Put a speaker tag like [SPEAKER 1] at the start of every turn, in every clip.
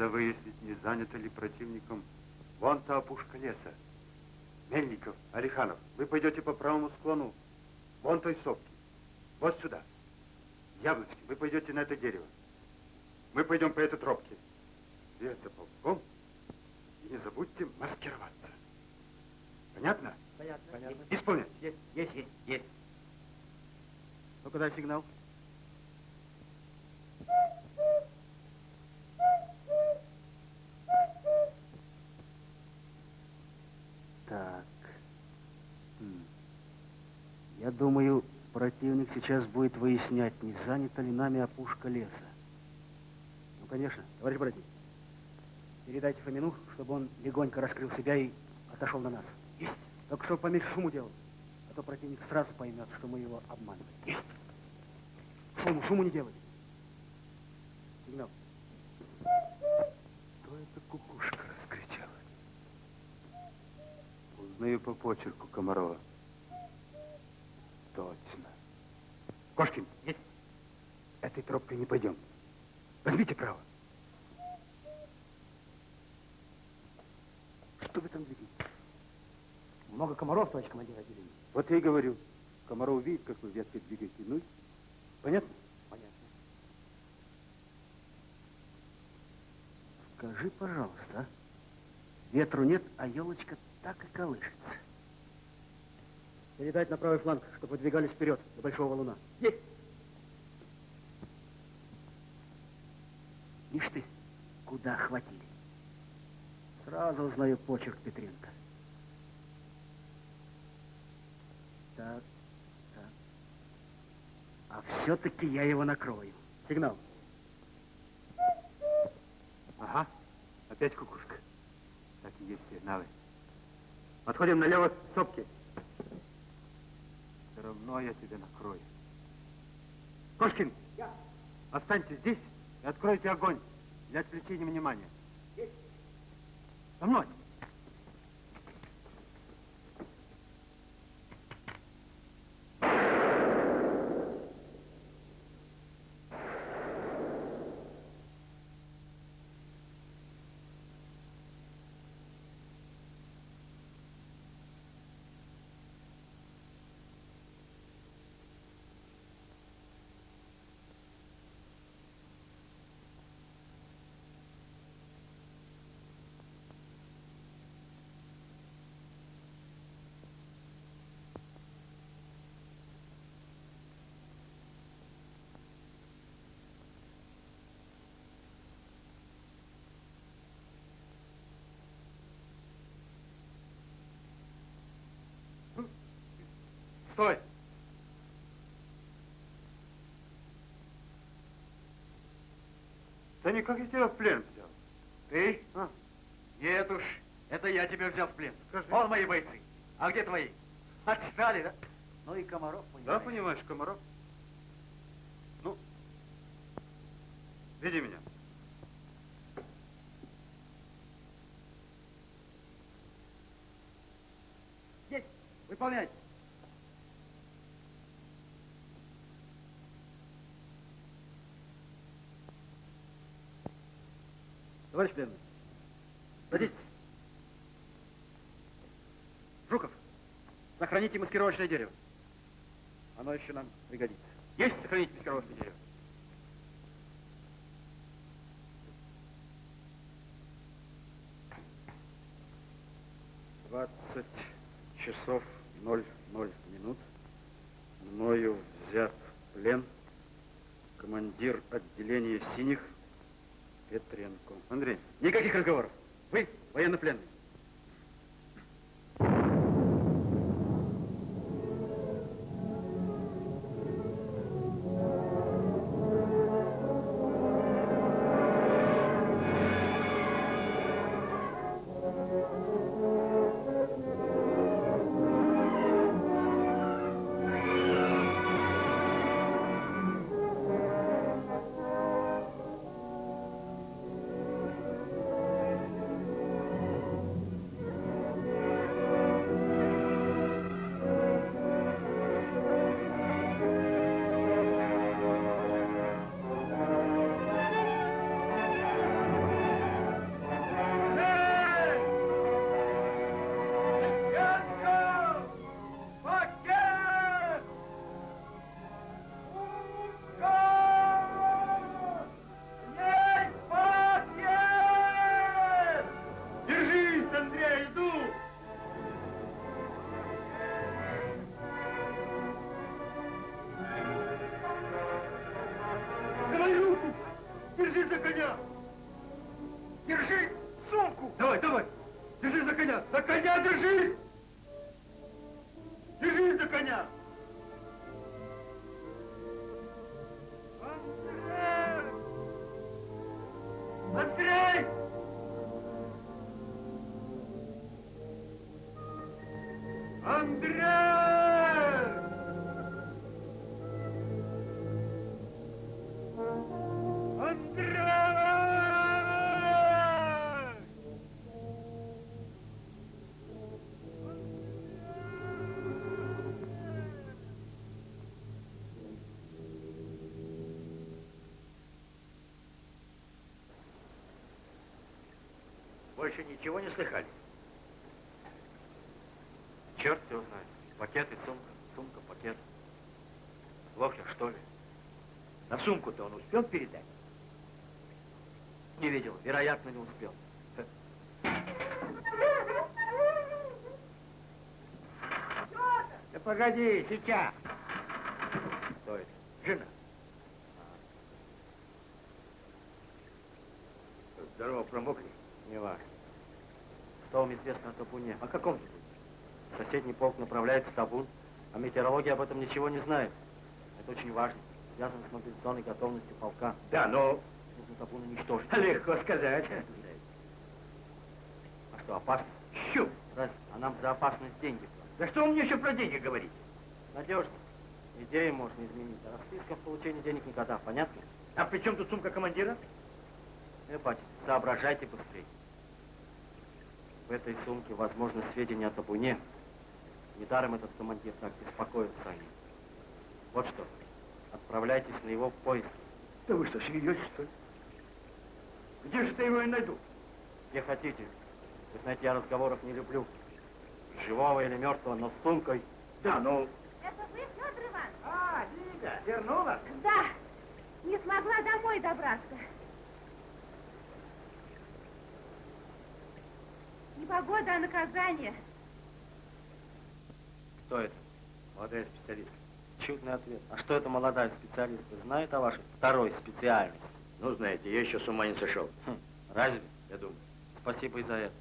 [SPEAKER 1] Надо выяснить, не занято ли противником вон та опушка леса. Мельников, Алиханов, вы пойдете по правому склону вон той сопки. Вот сюда. Яблочки, вы пойдете на это дерево. Мы пойдем по этой тропке. И это полком. И не забудьте маскироваться. Понятно?
[SPEAKER 2] Понятно. Понятно.
[SPEAKER 1] Исполнять.
[SPEAKER 2] Есть, есть, есть, есть.
[SPEAKER 3] Ну, куда сигнал? Так. М. Я думаю, противник сейчас будет выяснять, не занята ли нами опушка леса. Ну, конечно, товарищ братья. Передайте Фомину, чтобы он легонько раскрыл себя и отошел на нас. Есть. Только чтобы поменьше шуму делал. А то противник сразу поймет, что мы его обманываем. Есть. Шуму, шуму не делай. Сигнал.
[SPEAKER 1] Кто это кукушка раскричала? Узнаю по почерку Комарова. Точно. Кошкин.
[SPEAKER 2] Есть.
[SPEAKER 1] Этой тропкой не пойдем. Возьмите право. Что вы там видите?
[SPEAKER 2] Много комаров, товарищ командир отделения.
[SPEAKER 1] Вот я и говорю. Комаров увидит, как вы веткой двигаете. Ну, понятно?
[SPEAKER 2] Понятно.
[SPEAKER 3] Скажи, пожалуйста, а? ветру нет, а елочка так и колышется. Передать на правый фланг, чтобы выдвигались вперед до Большого Валуна.
[SPEAKER 2] Есть.
[SPEAKER 3] Ишь ты, куда хватили. Сразу узнаю почерк Петренко. Так, так. А все-таки я его накрою. Сигнал.
[SPEAKER 1] Ага. Опять кукушка. Так и есть сигналы. Отходим налево к сопке. Все равно я тебя накрою. Кошкин!
[SPEAKER 2] Я.
[SPEAKER 1] Останьтесь здесь и откройте огонь для отвлечения внимания.
[SPEAKER 2] Есть.
[SPEAKER 1] За мной! Стой! Да никак я тебя в плен взял.
[SPEAKER 2] Ты?
[SPEAKER 1] А?
[SPEAKER 2] Нет уж, это я тебя взял в плен.
[SPEAKER 1] Скажи.
[SPEAKER 2] Вон мои бойцы. А где твои? Отстали, да? Ну и Комаров,
[SPEAKER 1] Да,
[SPEAKER 2] понимаешь.
[SPEAKER 1] понимаешь, Комаров? Ну, веди меня.
[SPEAKER 2] Есть. Выполнять.
[SPEAKER 3] Товарищ пленный, садитесь. Жуков, сохраните маскировочное дерево. Оно еще нам пригодится.
[SPEAKER 2] Есть сохранить маскировочное дерево.
[SPEAKER 3] Двадцать часов ноль ноль минут. Мною взят плен командир отделения синих Петренко.
[SPEAKER 1] Андрей,
[SPEAKER 3] Никаких разговоров. Вы военнопленный.
[SPEAKER 4] Больше ничего не слыхали? Черт его знает. Пакет и сумка. Сумка, пакет. Лохер, что ли?
[SPEAKER 2] На сумку-то он успел передать?
[SPEAKER 4] Не видел. Вероятно, не успел.
[SPEAKER 2] Да погоди, сейчас.
[SPEAKER 4] Кто это?
[SPEAKER 2] Жена.
[SPEAKER 4] Здорово, промокли? Не важно. Что вам известно о табуне? О каком табуне? Соседний полк направляется в табун, а метеорология об этом ничего не знает. Это очень важно. Связано с мобилизационной готовностью полка.
[SPEAKER 2] Да, но
[SPEAKER 4] Нужно табун уничтожить.
[SPEAKER 2] легко сказать.
[SPEAKER 4] А что, опасно?
[SPEAKER 2] Щу!
[SPEAKER 4] Разве? А нам за опасность деньги платят.
[SPEAKER 2] Да что вы мне еще про деньги говорите?
[SPEAKER 4] Надежно. Идеи можно изменить, а расписка в получении денег никогда. Понятно?
[SPEAKER 2] А при чем тут сумка командира?
[SPEAKER 4] Э, батя, соображайте быстрее. В этой сумке, возможно, сведения о табуне. Недаром этот командир так беспокоится о нем. Вот что, отправляйтесь на его поиски.
[SPEAKER 2] Да вы что, смеетесь, что ли? Где же ты его и найду?
[SPEAKER 4] Где хотите. Вы знаете, я разговоров не люблю. Живого или мертвого, но с сумкой.
[SPEAKER 2] Да, ну...
[SPEAKER 5] Это вы, Федор Иванович?
[SPEAKER 2] А, Лида, вернулась?
[SPEAKER 5] Да. Не смогла домой добраться. Погода, а наказание.
[SPEAKER 4] Кто это? Молодая специалистка. Чудный ответ. А что это молодая специалистка? Знает о вашей второй специальности?
[SPEAKER 2] Ну, знаете, я еще с ума не сошел.
[SPEAKER 4] Хм, разве? Я думаю. Спасибо и за это.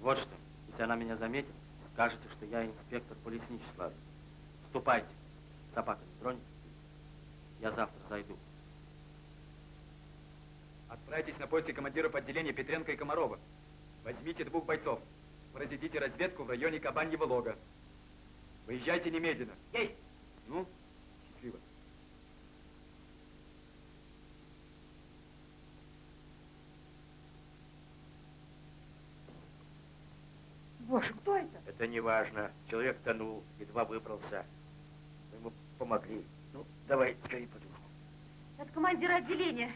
[SPEAKER 4] Вот что, если она меня заметит, скажете, что я инспектор по лесничеству. Ладно. Ступайте. Собака не тронет. Я завтра зайду.
[SPEAKER 6] Отправьтесь на поиски командиров отделения Петренко и Комарова. Возьмите двух бойцов. Произведите разведку в районе Кабаньего лога. Выезжайте немедленно.
[SPEAKER 2] Есть.
[SPEAKER 6] Ну, счастливо.
[SPEAKER 5] Боже, кто это?
[SPEAKER 2] Это не важно. Человек тонул, едва выбрался. Мы ему помогли. Ну, давай, скорее подушку.
[SPEAKER 5] Это командир отделения.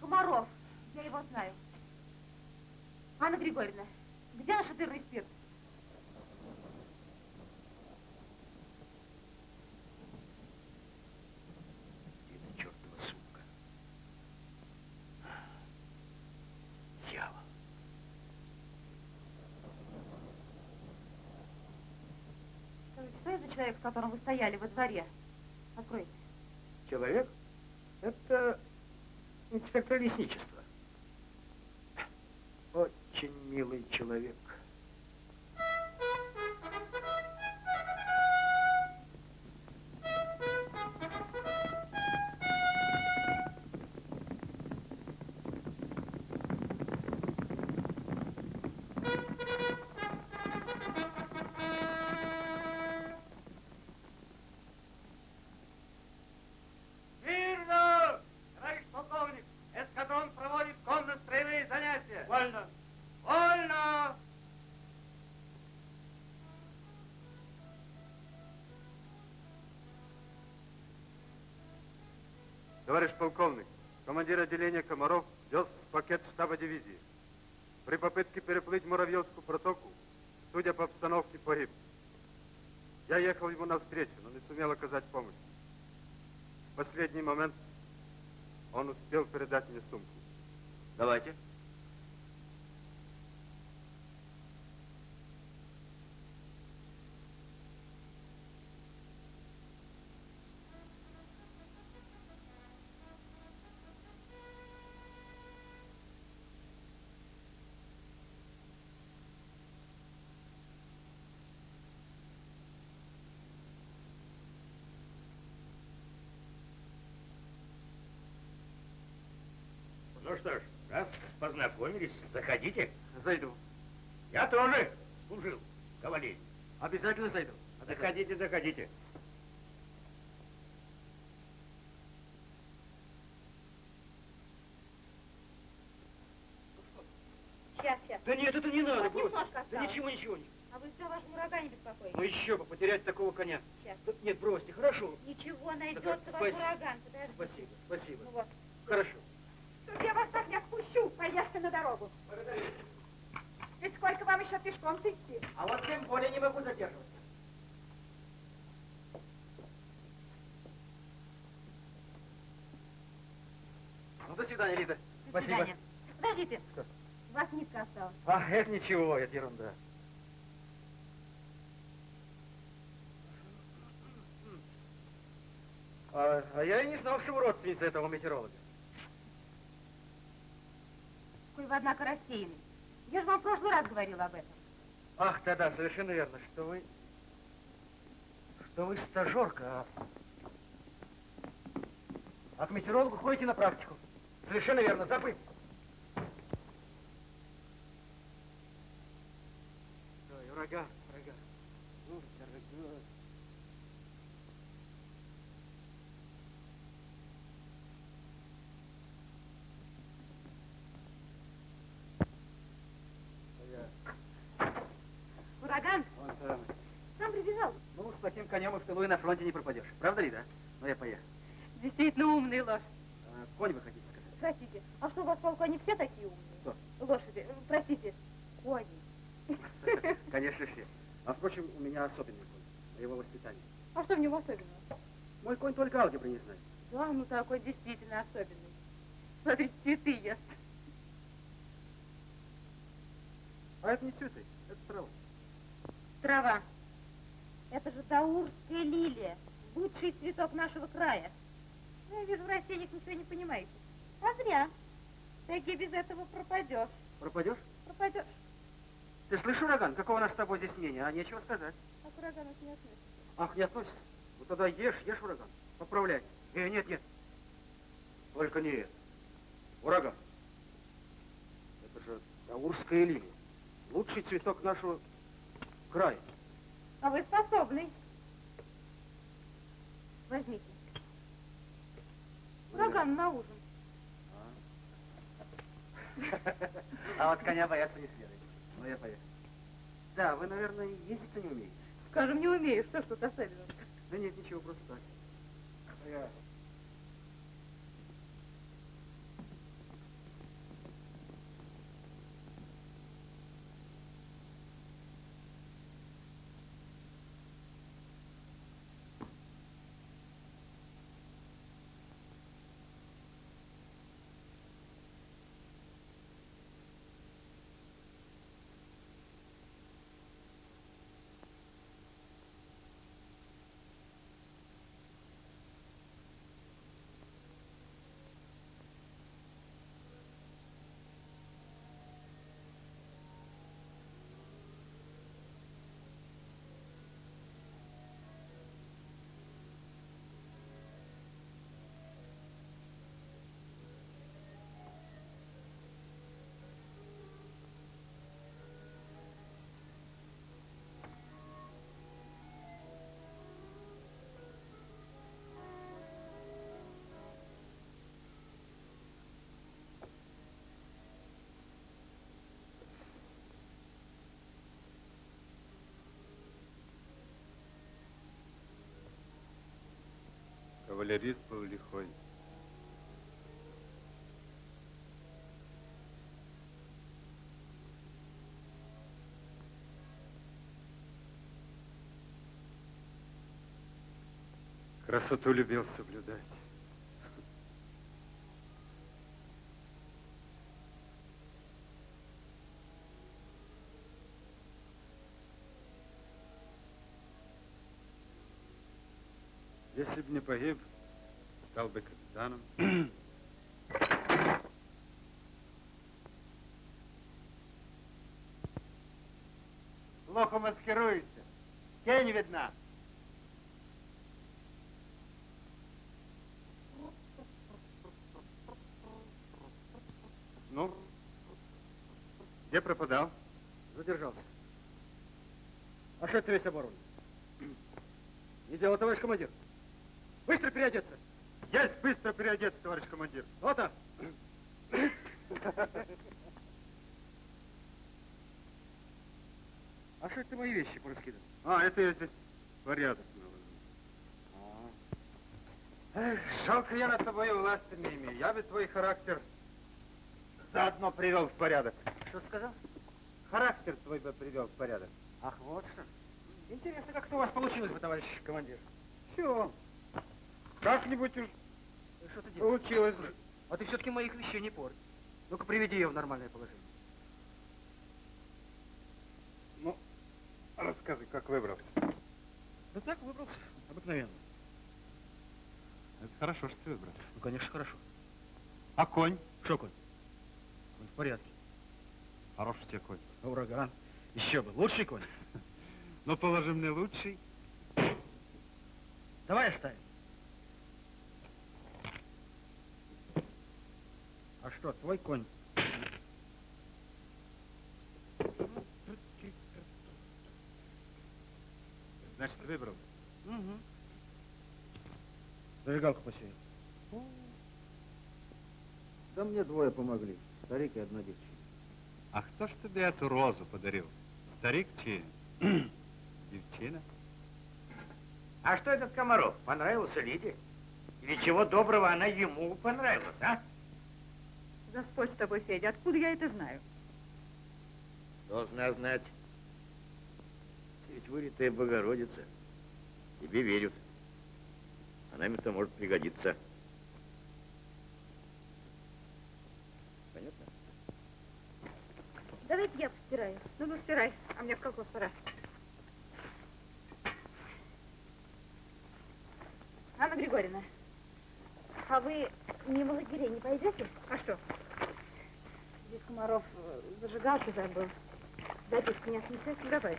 [SPEAKER 5] Комаров. Я его знаю. Анна Григорьевна, где наш отельный спирт? Человек, с которым вы стояли во дворе? Откройте.
[SPEAKER 2] Человек? Это инспектор лесничества. Очень милый человек.
[SPEAKER 6] Товарищ полковник,
[SPEAKER 1] командир отделения Комаров вез пакет штаба дивизии. При попытке переплыть Муравьевскую протоку, судя по обстановке, погиб. Я ехал ему навстречу, но не сумел оказать помощь. В последний момент он успел передать мне сумку.
[SPEAKER 2] Давайте. Что ж, Раз познакомились, заходите.
[SPEAKER 3] Зайду.
[SPEAKER 2] Я тоже служил в кавалерии.
[SPEAKER 3] Обязательно зайду.
[SPEAKER 2] Заходите, заходите.
[SPEAKER 5] Сейчас, сейчас.
[SPEAKER 3] Да нет, это не надо,
[SPEAKER 5] Вот немножко
[SPEAKER 3] Да ничего, ничего. не-
[SPEAKER 5] А вы все о вашем урагане беспокоитесь?
[SPEAKER 3] Ну еще бы, потерять такого коня.
[SPEAKER 5] Сейчас.
[SPEAKER 3] Да нет, бросьте, хорошо.
[SPEAKER 5] Ничего, найдется
[SPEAKER 3] Да,
[SPEAKER 5] ваш
[SPEAKER 3] спасибо.
[SPEAKER 5] ураган. Подожди.
[SPEAKER 3] Спасибо, спасибо.
[SPEAKER 5] Ну вот.
[SPEAKER 3] Хорошо.
[SPEAKER 5] Тут я вас так не отпущу. Поехали на дорогу. Ведь сколько вам еще пешком идти?
[SPEAKER 3] А вот тем более не могу задерживаться. Ну, до свидания, Лида.
[SPEAKER 5] До
[SPEAKER 3] Спасибо.
[SPEAKER 5] свидания. Подождите.
[SPEAKER 3] Что?
[SPEAKER 5] У вас нитка осталась.
[SPEAKER 3] А, это ничего, это ерунда. А, а я и не знал, что вы родственница этого метеоролога.
[SPEAKER 5] Какой вы, однако, рассеянный. Я же вам в прошлый раз говорила об этом.
[SPEAKER 3] Ах, да-да, совершенно верно, что вы... Что вы стажерка, а... А к метеорологу ходите на практику. Совершенно верно, забыть. Ой, ураган, ураган. Ну, дорогой.
[SPEAKER 5] Ураган
[SPEAKER 3] Вон там.
[SPEAKER 5] сам прибежал.
[SPEAKER 3] Ну, с таким конем и в тылу и на фронте не пропадешь. Правда ли, да? Ну, я поехал.
[SPEAKER 5] Действительно умный лошадь.
[SPEAKER 3] А, конь вы хотите сказать?
[SPEAKER 5] Простите, а что у вас полку они все такие умные?
[SPEAKER 3] Кто?
[SPEAKER 5] Лошади, простите, кони.
[SPEAKER 3] Конечно, все. А, впрочем, у меня особенный конь. Моего воспитания.
[SPEAKER 5] А что в него особенного?
[SPEAKER 3] Мой конь только алгебры не знает.
[SPEAKER 5] Да, ну такой действительно особенный. Смотрите, цветы ест.
[SPEAKER 3] А это не цветы, это трава.
[SPEAKER 5] Трава. Это же даурская лилия. Лучший цветок нашего края. Ну, я вижу, в растениях ничего не понимаете. А зря. Таки без этого пропадешь.
[SPEAKER 3] Пропадешь?
[SPEAKER 5] Пропадешь.
[SPEAKER 3] Ты слышишь, ураган, какого у нас с тобой здесь мнения? А нечего сказать.
[SPEAKER 5] А к урагану не относится.
[SPEAKER 3] Ах, не относится? Ну тогда ешь, ешь, ураган. Поправляй. Э, нет, нет. Только не это. Ураган. Это же даурская лилия. Лучший цветок нашего края.
[SPEAKER 5] А вы способный. Возьмите. Ураган на ужин.
[SPEAKER 3] А вот коня бояться не следует. Ну, я поехал. Да, вы, наверное, ездить-то не умеете.
[SPEAKER 5] Скажем, не умею. Что ж тут особенного?
[SPEAKER 3] Да нет, ничего, просто так. А Я...
[SPEAKER 1] Кавалерист был лихой. Красоту любил соблюдать. Если бы не погиб, бы капитаном.
[SPEAKER 2] Плохо маскируешься. Тень видна.
[SPEAKER 1] Ну, Где пропадал?
[SPEAKER 3] Задержался. А что это весь оборон? Не дело, товарищ командир. Быстро переодеться.
[SPEAKER 1] Есть быстро переодеться, товарищ командир.
[SPEAKER 3] Вот так. А что это мои вещи пораскидал?
[SPEAKER 1] А, это я здесь порядок навожу. Эх, жалко, я над тобой власти не имею. Я бы твой характер заодно привел в порядок.
[SPEAKER 3] Что сказал?
[SPEAKER 1] Характер твой бы привел в порядок.
[SPEAKER 3] Ах, вот что. Интересно, как это у вас получилось бы, товарищ командир.
[SPEAKER 1] Все. Как-нибудь уж
[SPEAKER 3] Что ты делаешь?
[SPEAKER 1] получилось.
[SPEAKER 3] А ты все-таки моих вещей не порть. Ну-ка, приведи ее в нормальное положение.
[SPEAKER 1] Ну, рассказывай, как выбрался.
[SPEAKER 3] Да так, выбрался. Обыкновенно.
[SPEAKER 1] Это хорошо, что ты выбрался.
[SPEAKER 3] Ну, конечно, хорошо.
[SPEAKER 1] А конь?
[SPEAKER 3] Что, конь? Конь в порядке.
[SPEAKER 1] Хороший тебе конь.
[SPEAKER 3] А ураган. Еще бы. Лучший конь.
[SPEAKER 1] Ну, положи мне лучший.
[SPEAKER 3] Давай оставим. Что, твой конь?
[SPEAKER 1] Значит, выбрал.
[SPEAKER 3] Угу. Зажигалку посеял. Да мне двое помогли. Старик и одна девчина.
[SPEAKER 1] А кто ж тебе эту розу подарил? Старик чи девчина?
[SPEAKER 2] А что этот Комаров? Понравился Лиде? Или чего доброго она ему понравилась, а?
[SPEAKER 5] Господь с тобой, Федя, откуда я это знаю?
[SPEAKER 2] Должна знать. Ты ведь вылитая Богородица. Тебе верят. А нам это может пригодиться. Понятно?
[SPEAKER 5] Давайте я постираю. Ну, ну, стирай, а мне в колхоз пора. Анна Григорьевна, а вы мимо лагерей не пойдете? А что? Здесь Комаров э, зажигалки забыл. Записку не отнесете? Давай.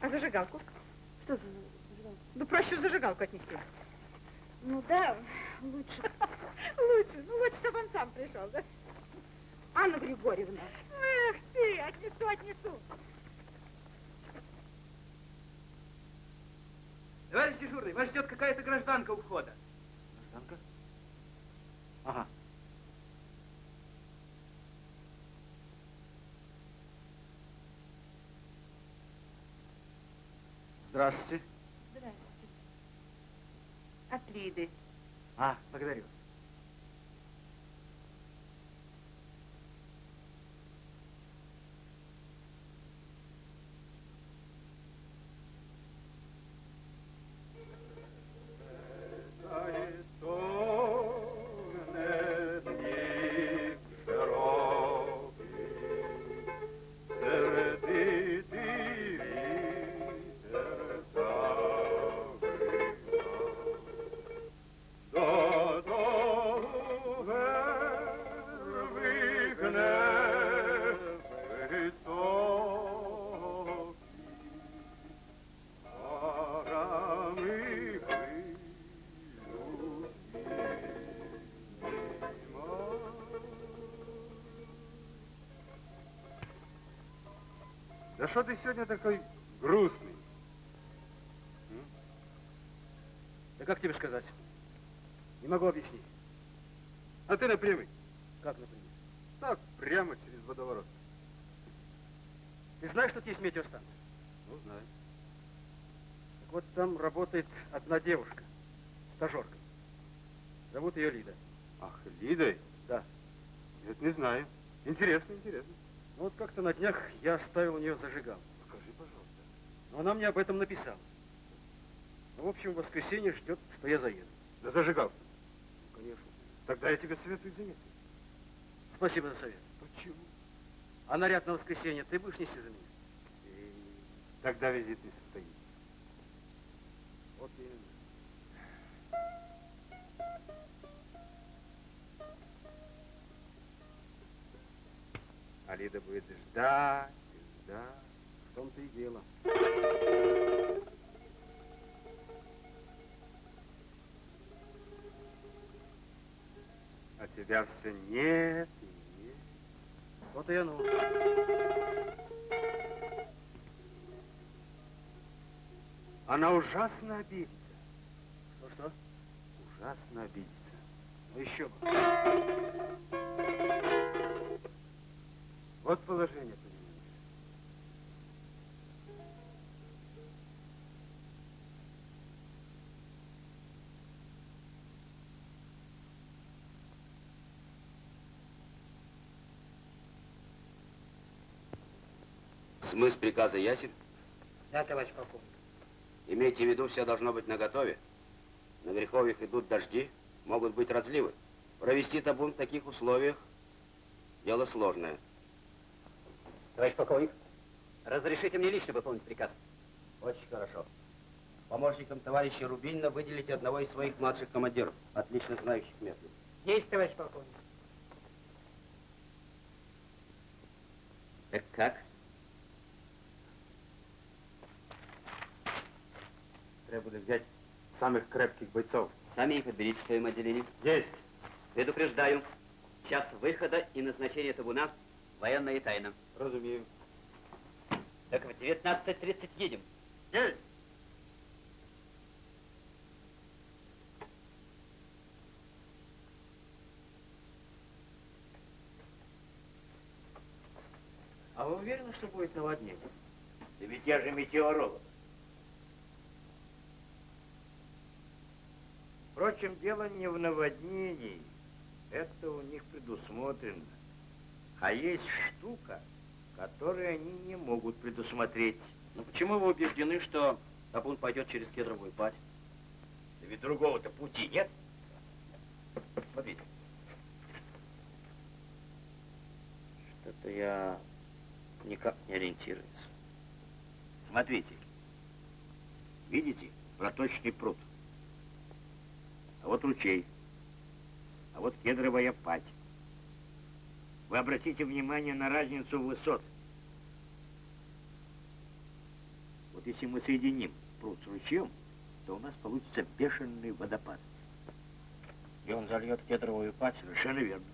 [SPEAKER 5] А зажигалку? Что за зажигалку? Да проще зажигалку отнести. Ну да, лучше. Лучше, ну лучше, чтобы он сам пришел, да? Анна Григорьевна. Эх ты, отнесу, отнесу.
[SPEAKER 4] Товарищ дежурный, вас ждет какая-то гражданка у входа.
[SPEAKER 3] Гражданка? Ага. Здравствуйте.
[SPEAKER 5] Здравствуйте. От Лиды.
[SPEAKER 3] А, благодарю.
[SPEAKER 1] Да что ты сегодня такой грустный?
[SPEAKER 3] Да как тебе сказать? Не могу объяснить.
[SPEAKER 1] А ты напрямик.
[SPEAKER 3] Как, например?
[SPEAKER 1] Так, прямо через водоворот.
[SPEAKER 3] Ты знаешь, что тут есть метеостанция?
[SPEAKER 1] Ну, знаю.
[SPEAKER 3] Так вот там работает одна девушка, стажерка. Зовут ее Лида.
[SPEAKER 1] Ах, Лидой?
[SPEAKER 3] Да.
[SPEAKER 1] Нет, не знаю. Интересно, интересно.
[SPEAKER 3] Ну вот как-то на днях я оставил у нее зажигал.
[SPEAKER 1] Покажи, пожалуйста.
[SPEAKER 3] Но она мне об этом написала. Ну, в общем, в воскресенье ждет, что я заеду.
[SPEAKER 1] Да зажигал.
[SPEAKER 3] Ну, конечно.
[SPEAKER 1] Тогда я тебе советую заняться.
[SPEAKER 3] Спасибо за совет.
[SPEAKER 1] Почему?
[SPEAKER 3] А наряд на воскресенье ты будешь нести за меня?
[SPEAKER 1] И тогда визит не состоится.
[SPEAKER 3] Вот именно.
[SPEAKER 1] А Лида будет ждать, ждать.
[SPEAKER 3] В том-то и дело.
[SPEAKER 1] А тебя все нет и нет.
[SPEAKER 3] Вот и оно.
[SPEAKER 1] Она ужасно обидится.
[SPEAKER 3] Что-что?
[SPEAKER 1] Ужасно обидится.
[SPEAKER 3] Ну еще бы.
[SPEAKER 1] Вот положение, понимаешь.
[SPEAKER 7] Смысл приказа ясен?
[SPEAKER 8] Да, товарищ полковник.
[SPEAKER 7] Имейте в виду, все должно быть наготове. На Греховьях идут дожди, могут быть разливы. Провести табун в таких условиях – дело сложное.
[SPEAKER 8] Товарищ полковник, разрешите мне лично выполнить приказ?
[SPEAKER 7] Очень хорошо. Помощником товарища Рубинина выделите одного из своих младших командиров, отлично знающих местность.
[SPEAKER 8] Есть, товарищ полковник.
[SPEAKER 7] Так как?
[SPEAKER 4] Треба буде взять самых крепких бойцов.
[SPEAKER 8] Сами их подберите в своем отделении.
[SPEAKER 4] Есть.
[SPEAKER 8] Предупреждаю. Час выхода и назначения табуна военная тайна.
[SPEAKER 4] Разумею.
[SPEAKER 8] Так в 19.30 едем.
[SPEAKER 2] А вы уверены, что будет наводнение? Да ведь я же метеоролог. Впрочем, дело не в наводнении. Это у них предусмотрено. А есть штука, которую они не могут предусмотреть.
[SPEAKER 8] Но почему вы убеждены, что табун пойдет через кедровую падь?
[SPEAKER 2] Да ведь другого-то пути нет. Смотрите.
[SPEAKER 8] Что-то я никак не ориентируюсь.
[SPEAKER 2] Смотрите. Видите? Проточный пруд. А вот ручей. А вот кедровая падь. Вы обратите внимание на разницу высот. Вот если мы соединим пруд с ручьем, то у нас получится бешеный водопад.
[SPEAKER 8] И он зальет кедровую падь?
[SPEAKER 2] Совершенно верно.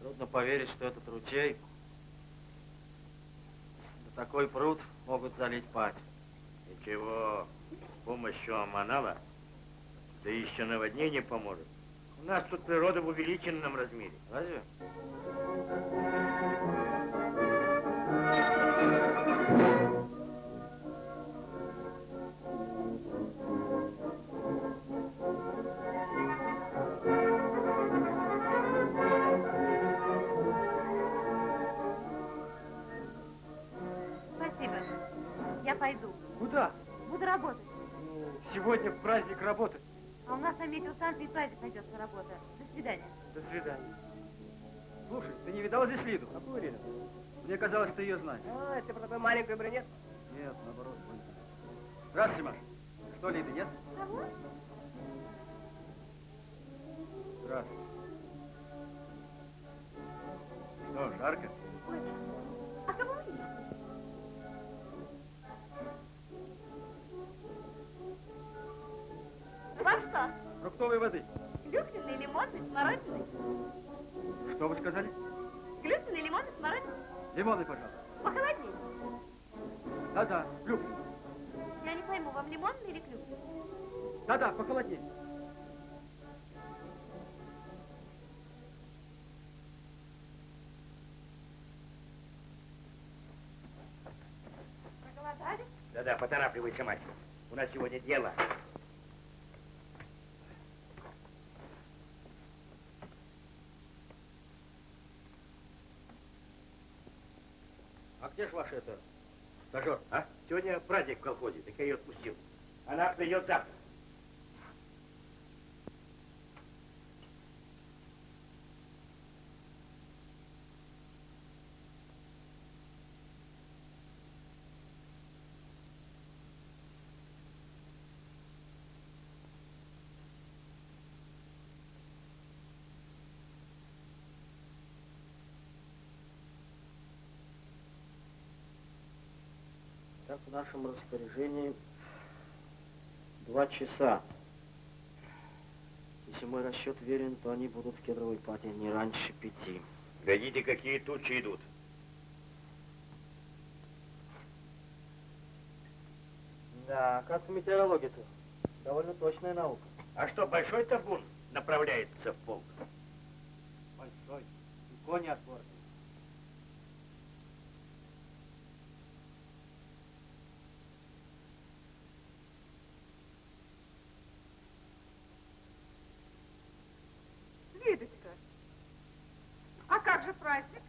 [SPEAKER 4] Трудно поверить, что этот ручей, да такой пруд могут залить падь.
[SPEAKER 2] Ничего, с помощью Аманала, да еще наводнение поможет. У нас тут природа в увеличенном размере.
[SPEAKER 4] Разве?
[SPEAKER 3] Знаешь.
[SPEAKER 8] А, это про такую маленькую брюнет?
[SPEAKER 3] Нет, наоборот. блондинка. Здравствуйте, Маша. Что, Лиды, нет?
[SPEAKER 5] Кого?
[SPEAKER 3] Здравствуйте. Что, жарко?
[SPEAKER 5] Очень. А кого вы ищете? Вам что?
[SPEAKER 3] Фруктовой воды.
[SPEAKER 5] Клюквенный, лимонный, смородиный?
[SPEAKER 3] Что вы сказали?
[SPEAKER 5] Клюквенный, лимонный, смородиный?
[SPEAKER 3] Лимоны, пожалуйста. Да-да, клюквенный.
[SPEAKER 5] Я не пойму, вам лимонный или клюквенный?
[SPEAKER 3] Да-да, похолоднее.
[SPEAKER 5] Проголодались?
[SPEAKER 2] Да-да, поторапливайся, мать. У нас сегодня дело.
[SPEAKER 7] А где же ваш это стажер?
[SPEAKER 2] А? Сегодня праздник в колхозе, так я ее отпустил. Она придет завтра.
[SPEAKER 4] Так в нашем распоряжении два часа. Если мой расчет верен, то они будут в кедровой паде не раньше пяти.
[SPEAKER 2] Глядите, какие тучи идут.
[SPEAKER 4] Да, как в метеорологии-то. Довольно точная наука.
[SPEAKER 2] А что, большой табун направляется в полк?
[SPEAKER 4] Большой. И кони отборные.
[SPEAKER 9] А же праздник?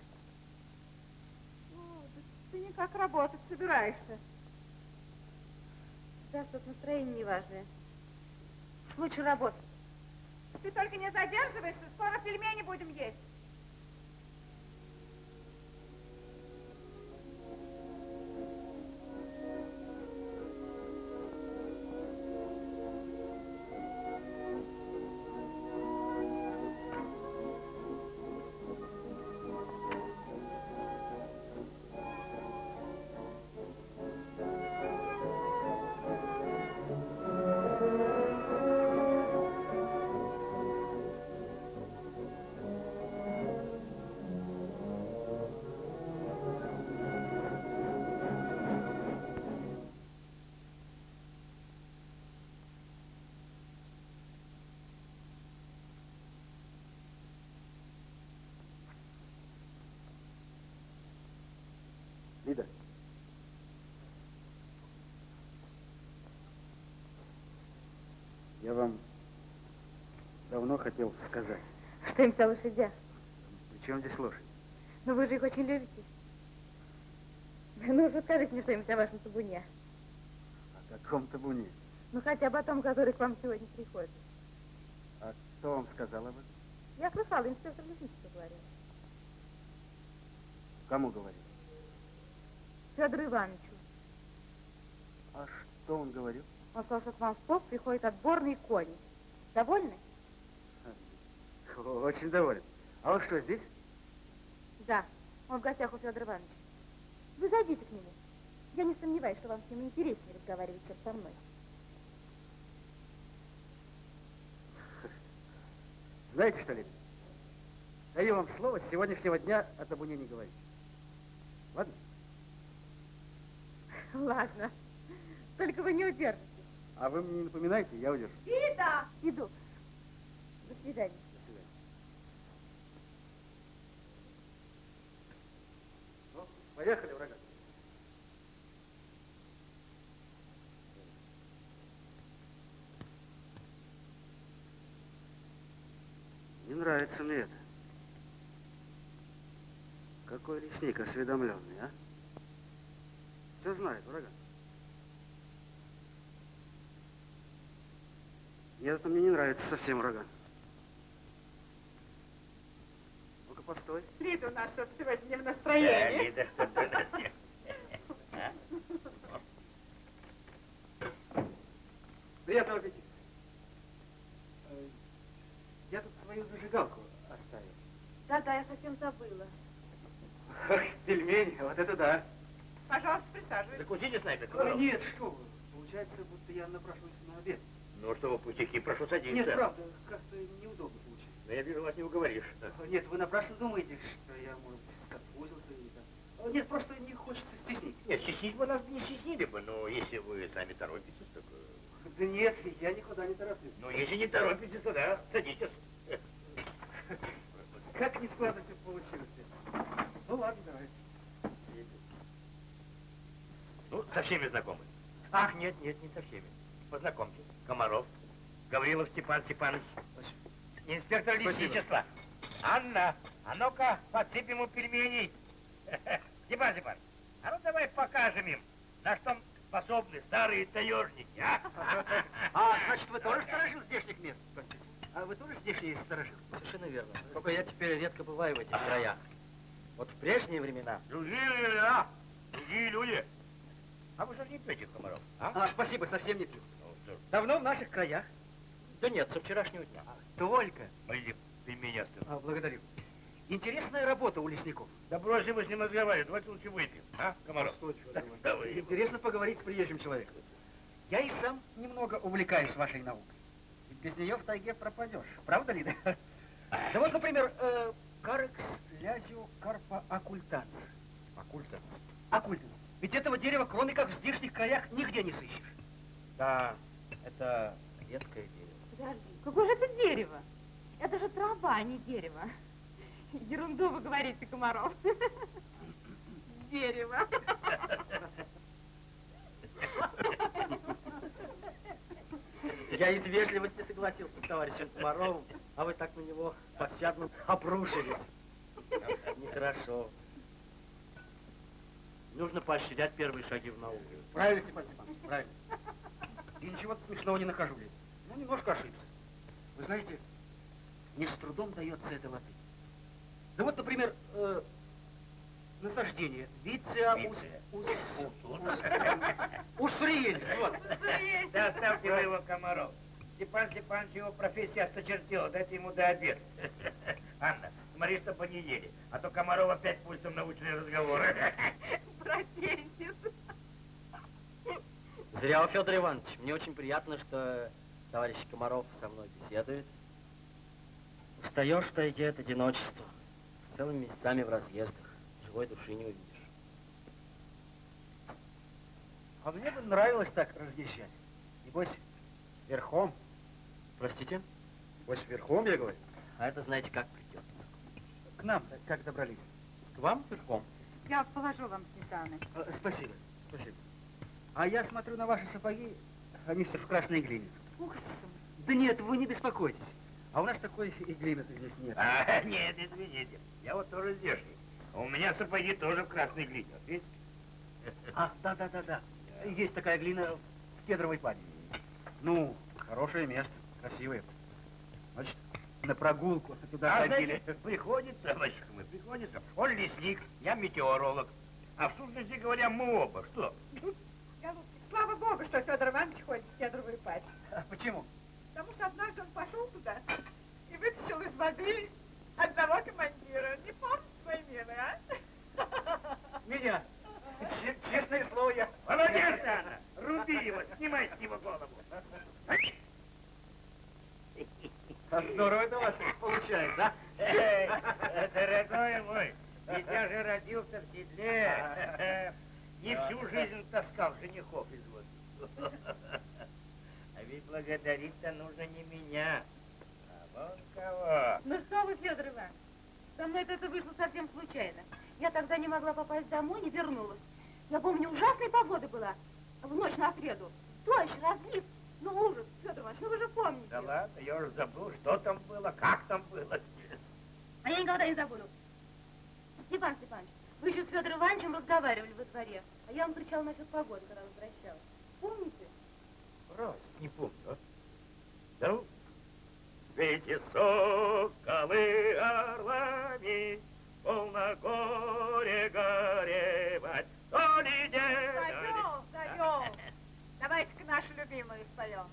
[SPEAKER 9] О, да ты никак работать собираешься.
[SPEAKER 5] Да, тут настроение неважное. Лучше работать.
[SPEAKER 9] Ты только не задерживайся, скоро пельмени будем есть.
[SPEAKER 3] Я вам давно хотел сказать.
[SPEAKER 5] Что-нибудь о лошадях.
[SPEAKER 3] При чем здесь лошадь?
[SPEAKER 5] Но вы же их очень любите. Ну уже скажите мне что-нибудь о вашем табуне.
[SPEAKER 3] О каком табуне?
[SPEAKER 5] Ну хотя бы о том, который к вам сегодня приходит.
[SPEAKER 3] А кто вам сказал об этом?
[SPEAKER 5] Я слыхала, инспектор лесничества говорил.
[SPEAKER 3] Кому говорил?
[SPEAKER 5] Федору Ивановичу.
[SPEAKER 3] А что он говорил?
[SPEAKER 5] Он сказал, что к вам в полк приходят отборные кони. Довольны?
[SPEAKER 3] Очень доволен. А он что, здесь?
[SPEAKER 5] Да. Он в гостях у Федора Ивановича. Вы зайдите к нему. Я не сомневаюсь, что вам с ним интереснее разговаривать, чем со мной.
[SPEAKER 3] Знаете что, Лида? Даю вам слово с сегодняшнего дня о табуне не говорить. Ладно?
[SPEAKER 5] Ладно. Только вы не удержите.
[SPEAKER 3] А вы мне не напоминайте, я удержу.
[SPEAKER 9] Лида!
[SPEAKER 5] Иду. До свидания.
[SPEAKER 3] До свидания. Ну, поехали, врага. Не нравится мне это. Какой лесник осведомленный, а? Все знает, врага. Нет, это мне не нравится совсем, врага. Ну-ка, постой.
[SPEAKER 9] Лида у нас что-то сегодня не в
[SPEAKER 2] Да,
[SPEAKER 9] настроении.
[SPEAKER 2] Лида, на всех.
[SPEAKER 3] Приятного аппетита. Я тут свою зажигалку оставил.
[SPEAKER 5] Да-да, я совсем забыла.
[SPEAKER 3] Ах, пельмени, вот это да.
[SPEAKER 9] Пожалуйста, присаживайтесь.
[SPEAKER 2] Закусите с нами,
[SPEAKER 3] Ой, нет, что вы. Получается, будто я напрашиваюсь на обед.
[SPEAKER 2] Ну что вы, пустяки, прошу садиться.
[SPEAKER 3] Нет, правда, как-то неудобно получилось.
[SPEAKER 2] Но я вижу, вас не уговоришь.
[SPEAKER 3] Нет, вы напрасно думаете, что я, может быть, сконфузился или там. А, Нет, просто не хочется стеснить.
[SPEAKER 2] Нет, стеснить бы нас не стеснили бы, но если вы сами торопитесь, так... э,
[SPEAKER 3] Да нет, я никуда не тороплюсь.
[SPEAKER 2] Ну, если не торопитесь, то да, садитесь.
[SPEAKER 3] Как не складно все получилось. Ну ладно, давай.
[SPEAKER 2] Ну, со всеми знакомы. Ах, нет, нет, не со всеми. Познакомьтесь. Комаров, Гаврилов Степан Степанович, инспектор лесничества. Анна, а ну-ка, подсыпь ему пельменей. Степан Степанович, а ну давай покажем им, на что способны старые таежники, а?
[SPEAKER 3] А, значит, вы тоже сторожил здешних мест? А вы тоже здешний сторожил?
[SPEAKER 4] Совершенно верно. Только я теперь редко бываю в этих краях. Вот в прежние времена
[SPEAKER 2] Другие времена, другие люди. А вы же не пьете, Комаров, а?
[SPEAKER 3] А, спасибо, совсем не пью.
[SPEAKER 2] Что
[SPEAKER 3] Давно в наших краях?
[SPEAKER 4] Да нет, со вчерашнего дня.
[SPEAKER 3] Только.
[SPEAKER 2] Пойди, пельмени оставь.
[SPEAKER 3] А, благодарю. Интересная работа у лесников.
[SPEAKER 2] Да бросьте вы с ним разговаривать, давайте лучше выпьем, а, Комаров? Да, Давай.
[SPEAKER 3] Интересно поговорить с приезжим человеком. Я и сам немного увлекаюсь вашей наукой. Ведь без нее в тайге пропадешь. Правда, Лида? Да вот, например, э, карекс лязио карпа оккультанс.
[SPEAKER 2] Оккультанс?
[SPEAKER 3] Оккультанс. Ведь этого дерева, кроме как в здешних краях, нигде не сыщешь.
[SPEAKER 4] Да, это редкое дерево.
[SPEAKER 5] Подожди, какое же это дерево? Это же трава, а не дерево. Ерунду вы говорите, Комаров. Дерево.
[SPEAKER 4] Я из вежливости согласился с товарищем Комаровым, а вы так на него пощадно обрушились. Нехорошо. Нужно поощрять первые шаги в науке.
[SPEAKER 3] Правильно, Степан Степанович, правильно. И ничего смешного не нахожу, Лида. Ну, немножко ошибся. Вы знаете, мне с трудом дается эта латынь. Да вот, например, э, насаждение. Виция ус... ус... Уссуриенис, вот.
[SPEAKER 2] Да оставьте вы его, Комаров. Степан Степанович его профессия осточертела, дайте ему до обеда. Анна, смотри, чтобы не ели, а то Комаров опять пультом научные разговоры.
[SPEAKER 5] Бросенец.
[SPEAKER 4] Зря, Федор Иванович. Мне очень приятно, что товарищ Комаров со мной беседует. Устаешь в тайге от одиночества. Целыми месяцами в разъездах. Живой души не увидишь.
[SPEAKER 3] А мне бы нравилось так разъезжать. Небось, верхом.
[SPEAKER 4] Простите?
[SPEAKER 3] Небось, верхом, я говорю.
[SPEAKER 4] А это знаете, как придется.
[SPEAKER 3] К нам как добрались?
[SPEAKER 4] К вам верхом.
[SPEAKER 9] Я положу вам сметаны.
[SPEAKER 3] Э, Спасибо, спасибо. А я смотрю на ваши сапоги, они все в красной глине.
[SPEAKER 5] Ух ты.
[SPEAKER 3] Да нет, вы не беспокойтесь. А у нас такой и глины-то здесь нет.
[SPEAKER 2] А, нет, извините, я вот тоже здешний. А У меня сапоги тоже в красной глине, вот видите?
[SPEAKER 3] А, да-да-да-да. Есть такая глина в кедровой паде. Ну, хорошее место, красивое. Значит, на прогулку туда
[SPEAKER 2] А,
[SPEAKER 3] ходили.
[SPEAKER 2] знаете, приходится, мальчик мой, приходится. Он лесник, я метеоролог. А в сущности говоря, мы оба. Что?
[SPEAKER 9] Богу, что Федор Иванович ходит в кедровую пасть.
[SPEAKER 3] А почему?
[SPEAKER 9] Потому что однажды он пошел туда и вытащил из воды одного командира. Не помните свои мины, а?
[SPEAKER 3] Меня. Че- Честное слово, я...
[SPEAKER 2] Молодец, Анна! Руби его, снимай с него голову.
[SPEAKER 3] А здорово это у вас получается, а?
[SPEAKER 2] Эй, дорогой мой, ведь я же родился в седле. Не всю жизнь таскал женихов из. А ведь благодарить-то нужно не меня, а вон кого.
[SPEAKER 5] Ну что вы, Федор Иванович, со мной это вышло совсем случайно. Я тогда не могла попасть домой, не вернулась. Я помню, ужасная погода была в ночь на среду. Дождь, разлив. Ну, ужас, Федор Иванович, ну вы же помните.
[SPEAKER 2] Да ладно, я уже забыл, что там было, как там было.
[SPEAKER 5] А я никогда не забуду. Степан Степанович, вы еще с Федором Ивановичем разговаривали во дворе, а я вам кричала насчет погоды, когда возвращалась. Помните?
[SPEAKER 2] Раз, не помню, а? Ну, эти соколы орлами, полно горе горевать, то ли день,
[SPEAKER 9] Даем, даем. Давайте-ка нашу любимую споем.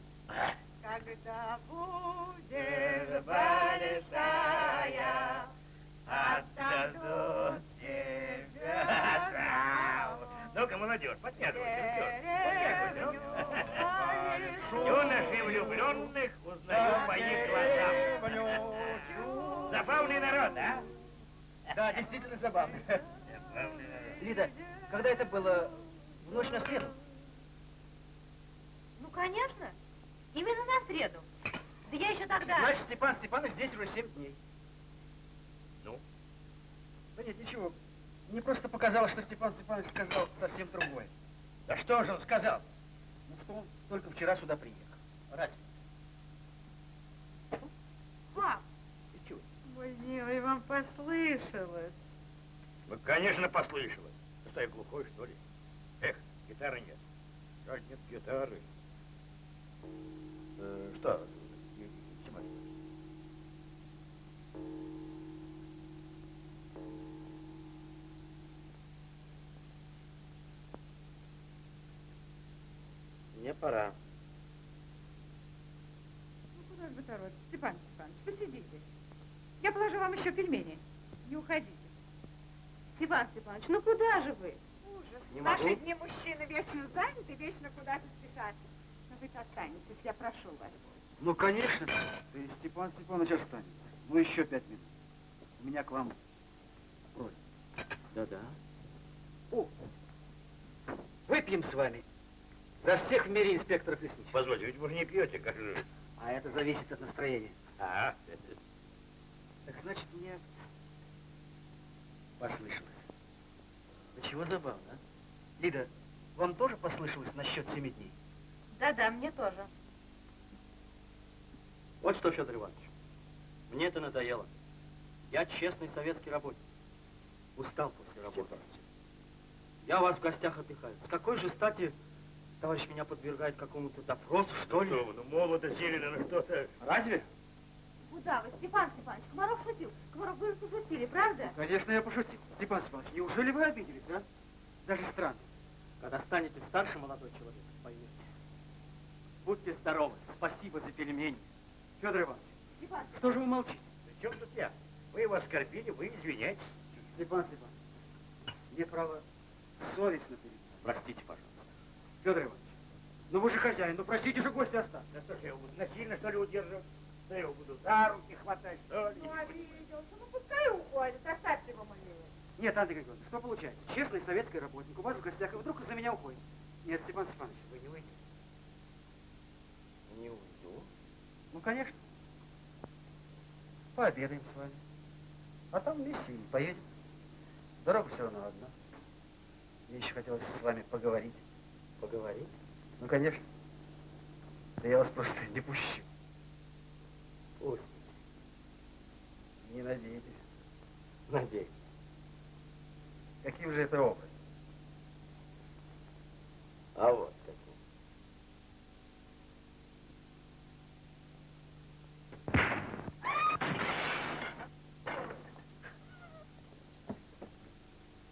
[SPEAKER 9] Когда будет большая,
[SPEAKER 2] отдадут тебя. Ну-ка, молодежь, подтягивайся, подтягивайся. Юноши влюбленных узнаю по их глазам. Забавный народ, а?
[SPEAKER 3] Да, действительно.
[SPEAKER 2] Забавный народ.
[SPEAKER 3] Лида, когда это было? В ночь на среду?
[SPEAKER 5] Ну, конечно. Именно на среду. Да я еще тогда...
[SPEAKER 3] Значит, Степан Степанович здесь уже семь дней.
[SPEAKER 2] Ну?
[SPEAKER 3] Да нет, ничего. Мне просто показалось, что Степан Степанович сказал совсем другое.
[SPEAKER 2] Да что же он сказал?
[SPEAKER 3] Ну, он только вчера сюда приехал. Разве?
[SPEAKER 5] Пап,
[SPEAKER 2] Ты чего?
[SPEAKER 9] Мой милый, вам послышалось.
[SPEAKER 2] Ну, конечно, послышалось. Ты что, я глухой, что ли? Эх, гитары нет. Как нет гитары? Э, что, Степан?
[SPEAKER 4] Мне пора.
[SPEAKER 9] Ну, куда же вы торопитесь? Степан Степанович, посидите. Я положу вам еще пельмени. Не уходите.
[SPEAKER 5] Степан Степанович, ну куда же вы?
[SPEAKER 9] Ужас.
[SPEAKER 4] Не
[SPEAKER 9] наши
[SPEAKER 4] могу.
[SPEAKER 9] дни мужчины вечно заняты, вечно куда-то спешат. Но вы останетесь, я прошу вас.
[SPEAKER 3] Ну, конечно. Ты Степан Степанович останется. Ну, еще пять минут. У меня к вам просьба.
[SPEAKER 4] Да-да.
[SPEAKER 3] О, выпьем с вами за всех в мире инспекторов лесничества.
[SPEAKER 2] Позвольте, ведь вы же не пьете, как же?
[SPEAKER 3] А это зависит от настроения.
[SPEAKER 2] А,
[SPEAKER 3] Так значит, мне послышалось. Да чего забавно, а? Лида, вам тоже послышалось насчет семи дней?
[SPEAKER 5] Да-да, мне тоже.
[SPEAKER 4] Вот что, Федор Иванович, мне это надоело. Я честный советский работник. Устал после работы. Я вас в гостях отдыхаю. С какой же стати товарищ меня подвергает какому-то допросу, что ли?
[SPEAKER 2] Что вы, ну молодо, зелено, ну что-то.
[SPEAKER 3] Разве?
[SPEAKER 5] Куда вы, Степан Степанович? Комаров шутил. Комаров, вы пошутили, правда?
[SPEAKER 3] Конечно, я пошутил. Степан Степанович, неужели вы обиделись, а? Даже странно.
[SPEAKER 4] Когда станете старше, молодой человек, поймете. Будьте здоровы. Спасибо за пельмени.
[SPEAKER 3] Федор Иванович,
[SPEAKER 5] Степан,
[SPEAKER 3] что же вы молчите?
[SPEAKER 2] При чем тут я? Мы его оскорбили, вы извиняйтесь.
[SPEAKER 3] Степан Степанович, мне, право, совестно перед вами.
[SPEAKER 4] Простите, пожалуйста.
[SPEAKER 3] Федор Иванович, ну вы же хозяин, ну простите же гостя остаться.
[SPEAKER 2] Да что ж я его буду насильно, что ли, удерживать? Да я его буду за руки хватать, что ли?
[SPEAKER 9] Ну, обиделся. Ну, пускай уходит, оставьте его мне.
[SPEAKER 3] Нет, Андрей Григорьевич, что получается? Честный советский работник, у вас в гостях, и вдруг из-за меня уходит. Нет, Степан Степанович,
[SPEAKER 2] Вы не выйдете.
[SPEAKER 4] Не уйду.
[SPEAKER 3] ну, конечно. Пообедаем с вами. А там вместе и поедем. Дорога все равно одна. Мне еще хотелось с вами поговорить.
[SPEAKER 4] Поговорить?
[SPEAKER 3] Ну, конечно. Да я вас просто не пущу.
[SPEAKER 4] Пусть.
[SPEAKER 3] Не надейтесь.
[SPEAKER 4] Надеюсь.
[SPEAKER 3] Каким же это образом?
[SPEAKER 4] А вот каким.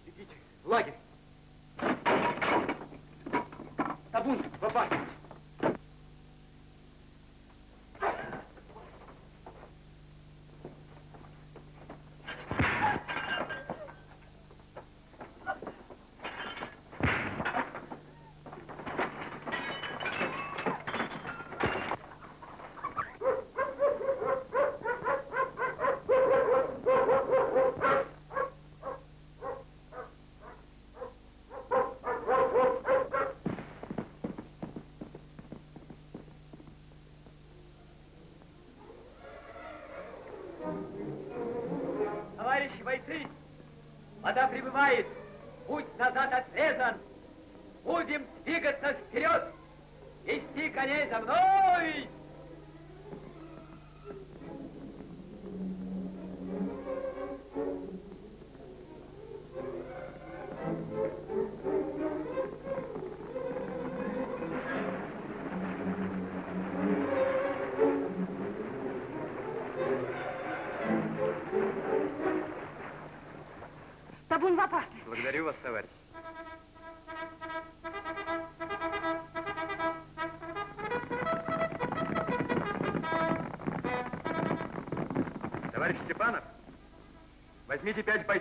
[SPEAKER 3] Идите, в лагерь. Табун
[SPEAKER 4] вода прибывает, путь назад отрезан. Будем двигаться вперед, вести коней за мной!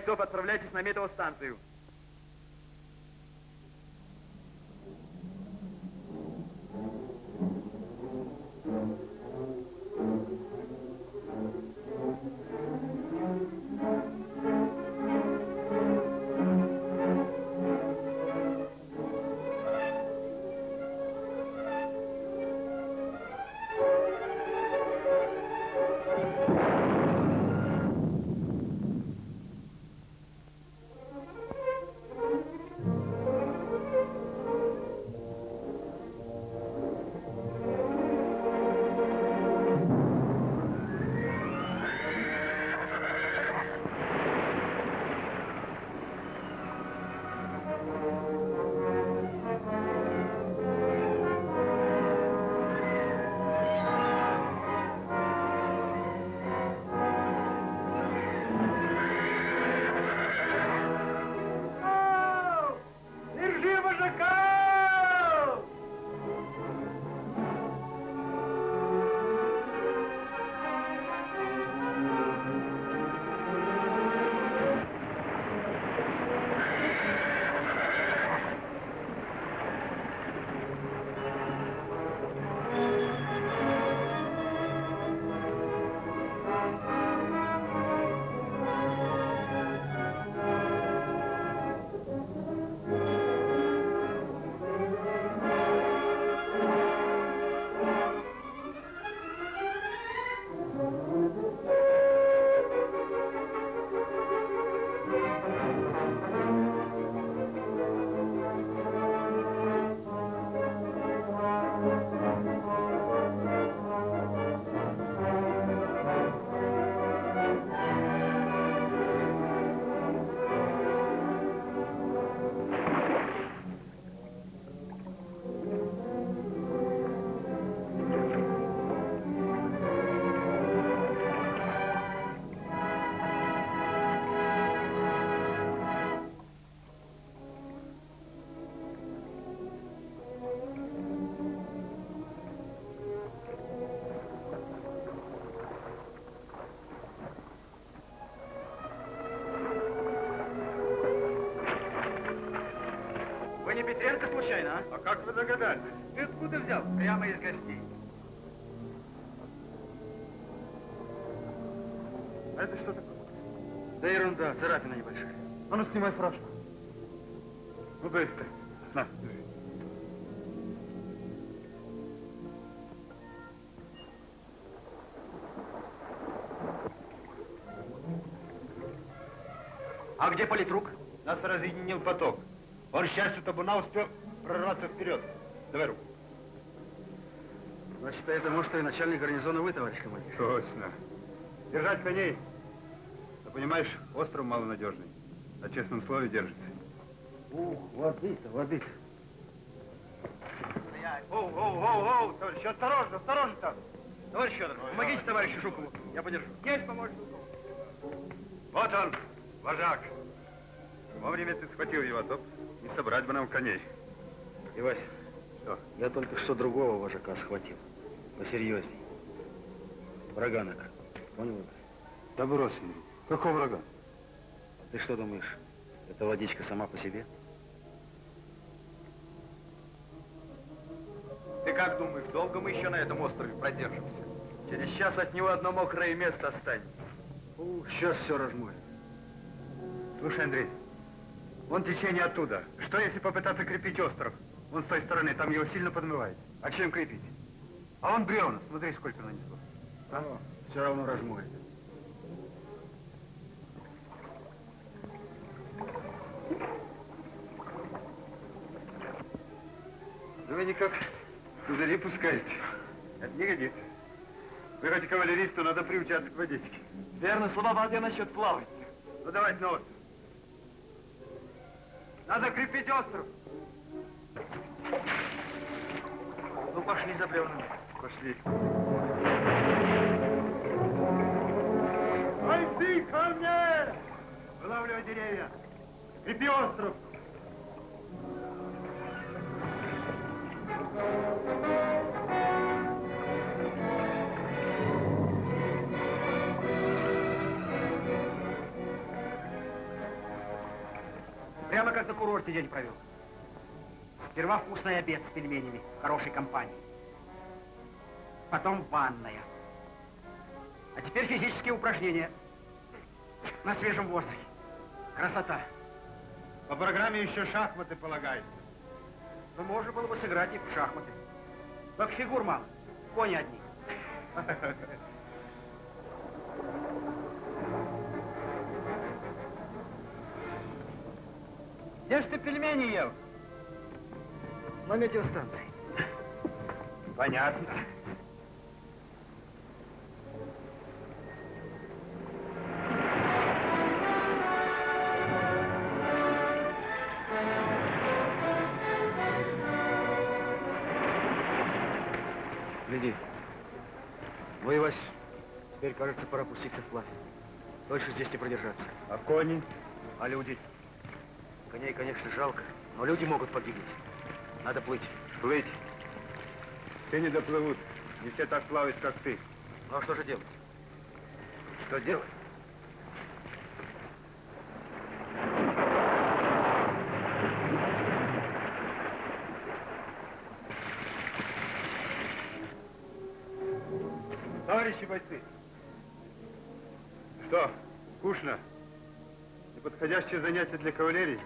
[SPEAKER 6] Бойцов, отправляйтесь на метеостанцию.
[SPEAKER 3] Петренко случайно, а?
[SPEAKER 1] А как вы догадались?
[SPEAKER 3] Ты откуда взял? Прямо из гостей.
[SPEAKER 1] А это что такое?
[SPEAKER 3] Да ерунда, царапина небольшая.
[SPEAKER 1] А ну, снимай фуражку. Ну, быстро. На, держи.
[SPEAKER 3] А где политрук?
[SPEAKER 1] Нас разъединил поток. Он, счастью, табуна успел прорваться вперед. Давай руку.
[SPEAKER 3] Значит, это может и начальник гарнизона вы, товарищ командир.
[SPEAKER 1] Точно. Держать коней. Ты понимаешь, остров малонадежный. На честном слове держится.
[SPEAKER 3] Ух, воды-то, воды
[SPEAKER 1] Оу, оу, оу, оу, товарищ, осторожно, осторожно там.
[SPEAKER 3] Товарищ Федор, помогите товарищу Жукову. Я подержу.
[SPEAKER 9] Есть помочь Жукову.
[SPEAKER 1] Вот он, вожак. Вовремя ты схватил его, а то не собрать бы нам коней.
[SPEAKER 3] Ивась,
[SPEAKER 1] Что?
[SPEAKER 3] я только что другого вожака схватил. Посерьезней. Врага накрыл. Понял? Ивась?
[SPEAKER 1] Да брось, Андрей. Какого врага?
[SPEAKER 3] Ты что думаешь, эта водичка сама по себе?
[SPEAKER 6] Ты как думаешь, долго мы еще на этом острове продержимся? Через час от него одно мокрое место останется.
[SPEAKER 3] Ух, сейчас все размоет.
[SPEAKER 1] Слушай, Андрей, вон течение оттуда. Что, если попытаться крепить остров? Вон с той стороны, там его сильно подмывает. А чем крепить? А вон бревна, смотри, сколько нанесло.
[SPEAKER 3] А? Все равно размоет.
[SPEAKER 1] Да вы никак кузыри пускаете. Это не годится. Вы хоть и кавалерист, то надо приучаться к водичке.
[SPEAKER 6] Верно, слова я насчет плавать.
[SPEAKER 1] Ну давайте на остров. Надо крепить остров.
[SPEAKER 3] Ну, пошли за бревнами.
[SPEAKER 1] Пошли. Пойди ко мне! Вылавливай деревья. Крепи остров.
[SPEAKER 3] Прямо как на курорте день провел. Сперва вкусный обед с пельменями, в хорошей компании. Потом ванная. А теперь физические упражнения. На свежем воздухе. Красота.
[SPEAKER 1] По программе еще шахматы полагается.
[SPEAKER 3] Ну, можно было бы сыграть и в шахматы. Только фигур мало. Кони одни. Где ж ты пельмени ел? На метеостанции.
[SPEAKER 1] Понятно.
[SPEAKER 3] Гляди. Воевать. Теперь, кажется, пора пуститься вплавь. Дольше здесь не продержаться.
[SPEAKER 1] А кони?
[SPEAKER 3] А люди? Коней, конечно, жалко, но люди могут погибнуть. Надо плыть.
[SPEAKER 1] Плыть. Все не доплывут. Не все так плавают, как ты.
[SPEAKER 3] Ну а что же делать?
[SPEAKER 1] Что делать? Товарищи бойцы, что, скучно? Неподходящее занятие для кавалерии?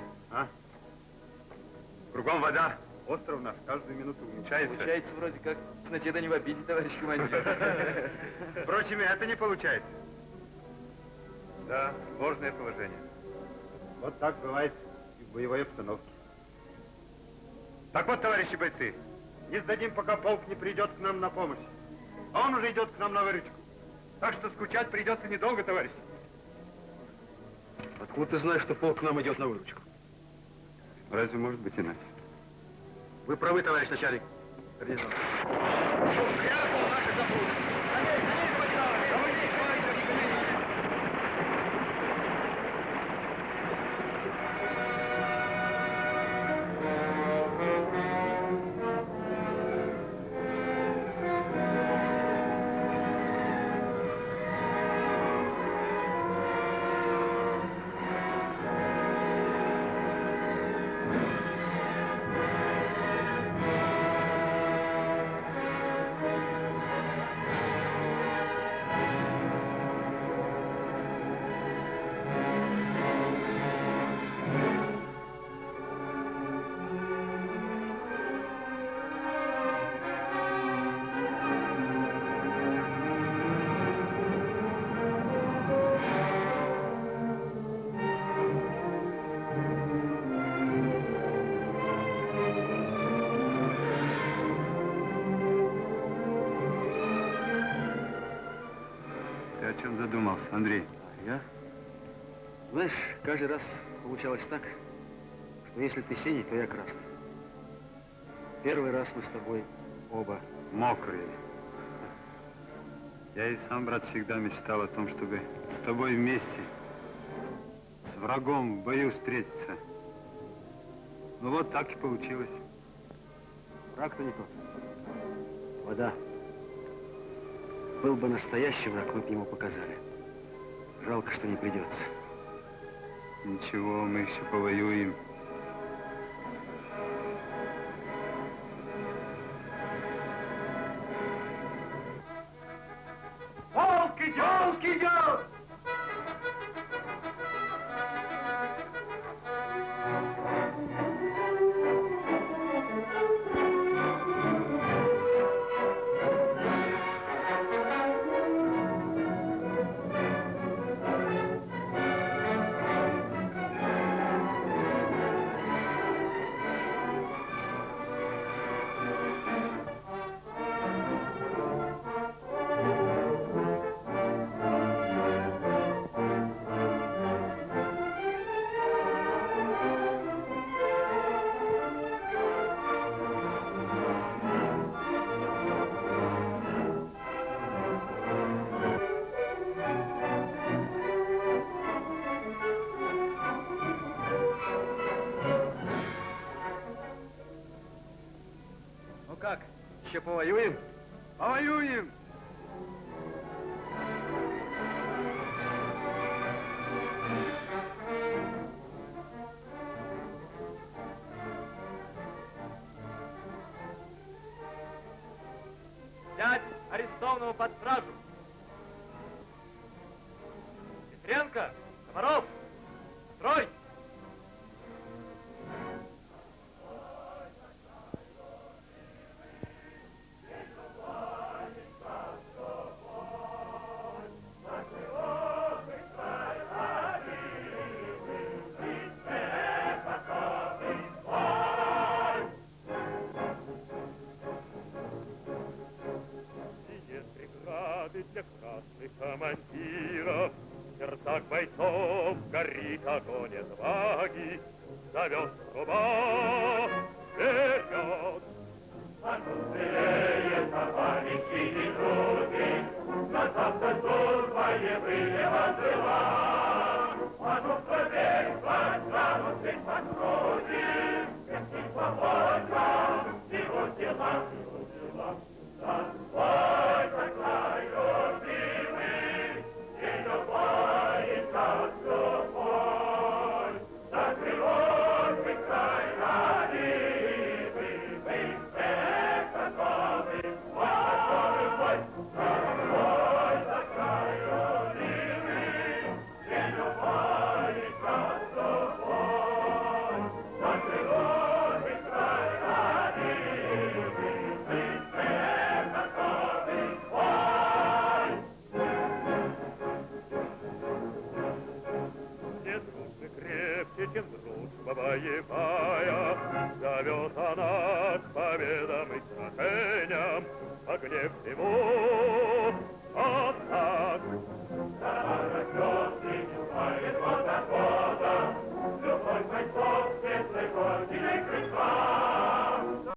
[SPEAKER 1] Кругом вода, остров наш каждую минуту уменьшается.
[SPEAKER 6] Получается вроде как с начеда не в обиде, товарищ командир.
[SPEAKER 1] Впрочем, и это не получается. Да, сложное положение. Вот так бывает и в боевой обстановке. Так вот, товарищи бойцы, не сдадим, пока полк не придет к нам на помощь. А он уже идет к нам на выручку. Так что скучать придется недолго, товарищи.
[SPEAKER 3] Откуда ты знаешь, что полк к нам идет на выручку?
[SPEAKER 1] Разве может быть иначе?
[SPEAKER 3] Вы правы, товарищ начальник. Крякнул наши запруды. Каждый раз получалось так, что если ты синий, то я красный. Первый раз мы с тобой оба
[SPEAKER 1] Мокрые. Я и сам, брат, всегда мечтал о том, чтобы с тобой вместе, с врагом в бою встретиться. Ну вот так и получилось.
[SPEAKER 3] Враг-то не тот. Вода. Был бы настоящий враг, мы бы ему показали. Жалко, что не придется.
[SPEAKER 1] Ничего, мы еще повоюем.
[SPEAKER 6] Повоюем?
[SPEAKER 1] Повоюем!
[SPEAKER 10] Зовет труба вперед. Скорее, товарищи и други, На завтра служба боевые отбыла. А ну скорее, пожалуйста, подруги, Всем свобода, его дела, его дела.